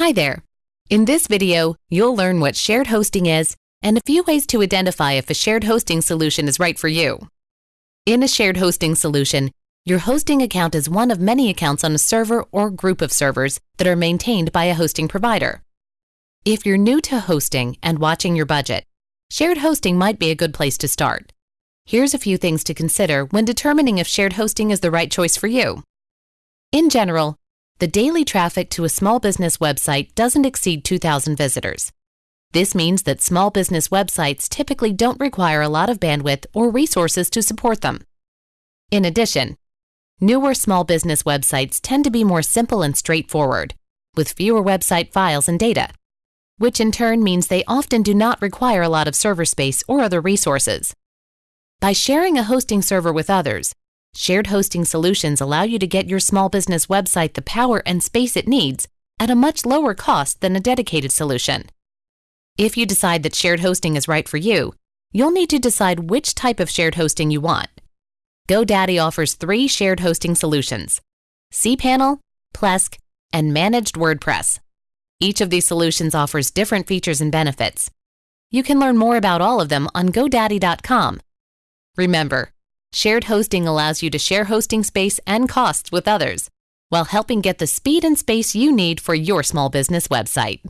Hi there. In this video, you'll learn what shared hosting is and a few ways to identify if a shared hosting solution is right for you. In a shared hosting solution, your hosting account is one of many accounts on a server or group of servers that are maintained by a hosting provider. If you're new to hosting and watching your budget, shared hosting might be a good place to start. Here's a few things to consider when determining if shared hosting is the right choice for you. In general, the daily traffic to a small business website doesn't exceed 2,000 visitors. This means that small business websites typically don't require a lot of bandwidth or resources to support them. In addition, newer small business websites tend to be more simple and straightforward, with fewer website files and data, which in turn means they often do not require a lot of server space or other resources. By sharing a hosting server with others, Shared hosting solutions allow you to get your small business website the power and space it needs at a much lower cost than a dedicated solution. If you decide that shared hosting is right for you, you'll need to decide which type of shared hosting you want. GoDaddy offers three shared hosting solutions cPanel, Plesk, and Managed WordPress. Each of these solutions offers different features and benefits. You can learn more about all of them on GoDaddy.com. Remember, Shared hosting allows you to share hosting space and costs with others, while helping get the speed and space you need for your small business website.